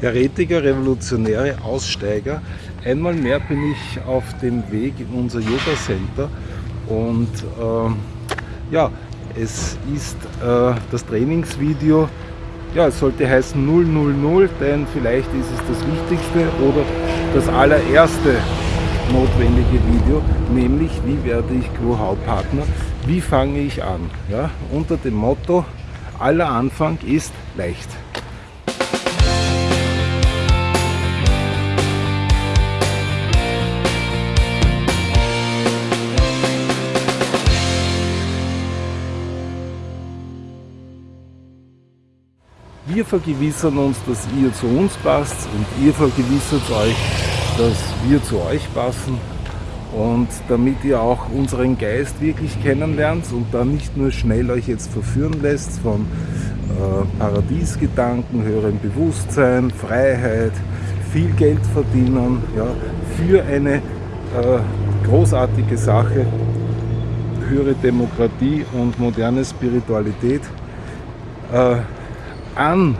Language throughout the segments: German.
Heretiker, Revolutionäre, Aussteiger. Einmal mehr bin ich auf dem Weg in unser Yoga Center und äh, ja, es ist äh, das Trainingsvideo, ja, es sollte heißen 000, denn vielleicht ist es das wichtigste oder das allererste notwendige Video, nämlich wie werde ich Grow-How-Partner, wie fange ich an, ja, unter dem Motto, aller Anfang ist leicht. Wir vergewissern uns, dass ihr zu uns passt und ihr vergewissert euch, dass wir zu euch passen. Und damit ihr auch unseren Geist wirklich kennenlernt und dann nicht nur schnell euch jetzt verführen lässt von äh, Paradiesgedanken, höherem Bewusstsein, Freiheit, viel Geld verdienen, ja, für eine äh, großartige Sache, höhere Demokratie und moderne Spiritualität äh, an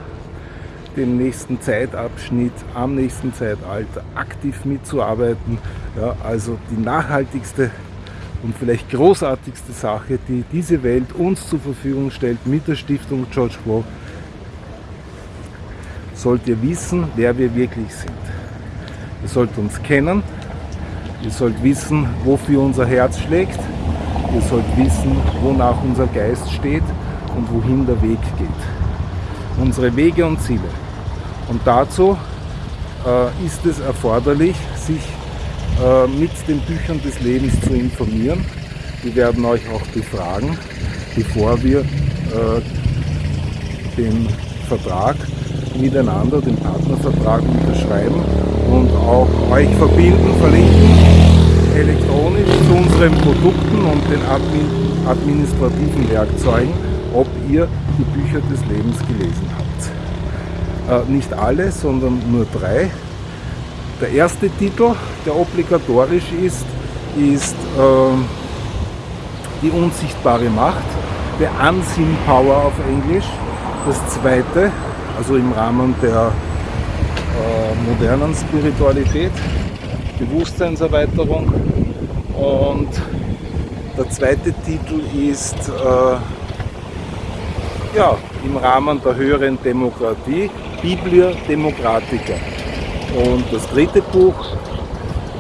dem nächsten Zeitabschnitt, am nächsten Zeitalter aktiv mitzuarbeiten. Ja, also die nachhaltigste und vielleicht großartigste Sache, die diese Welt uns zur Verfügung stellt mit der Stiftung George Grow, sollt ihr wissen, wer wir wirklich sind. Ihr sollt uns kennen, ihr sollt wissen, wofür unser Herz schlägt, ihr sollt wissen, wonach unser Geist steht und wohin der Weg geht. Unsere Wege und Ziele. Und dazu äh, ist es erforderlich, sich äh, mit den Büchern des Lebens zu informieren. Wir werden euch auch befragen, bevor wir äh, den Vertrag miteinander, den Partnervertrag unterschreiben und auch euch verbinden, verlinken elektronisch zu unseren Produkten und den administrativen Werkzeugen, ob ihr die Bücher des Lebens gelesen habt. Äh, nicht alle, sondern nur drei. Der erste Titel, der obligatorisch ist, ist äh, Die unsichtbare Macht, The Unseen Power auf Englisch. Das zweite, also im Rahmen der äh, modernen Spiritualität, Bewusstseinserweiterung. Und der zweite Titel ist äh, ja, im Rahmen der höheren Demokratie Biblia Democratica. Und das dritte Buch,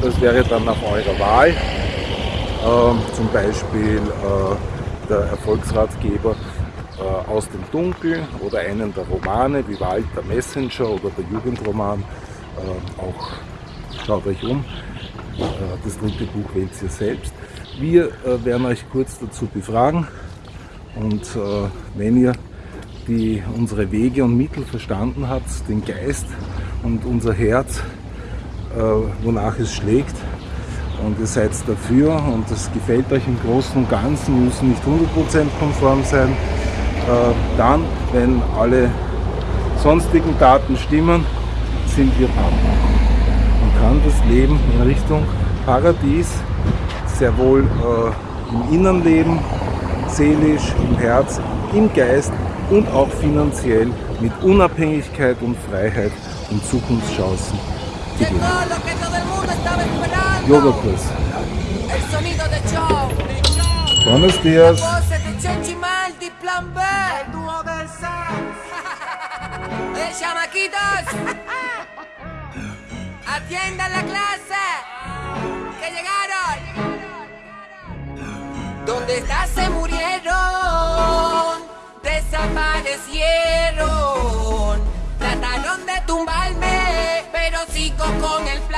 das wäre dann nach eurer Wahl, äh, zum Beispiel äh, der Erfolgsratgeber äh, aus dem Dunkeln oder einen der Romane wie Wald der Messenger oder der Jugendroman. Äh, auch schaut euch um. Äh, das dritte Buch wählt ihr selbst. Wir äh, werden euch kurz dazu befragen und wenn ihr die unsere Wege und Mittel verstanden hat, den Geist und unser Herz, äh, wonach es schlägt. Und ihr seid dafür und es gefällt euch im Großen und Ganzen, müssen nicht 100% konform sein. Äh, dann, wenn alle sonstigen Daten stimmen, sind wir Partner. Man kann das Leben in Richtung Paradies sehr wohl äh, im Innern leben, seelisch, im Herz, im Geist und auch finanziell mit Unabhängigkeit und Freiheit und Zukunftschancen gewinnen. Yoga-Kurs. Buenos días. Atiendan la clase, que llegaron. ¿Dónde está? Se murieron desaparecieron. Trataron de tumbarme, pero sigo con el plante.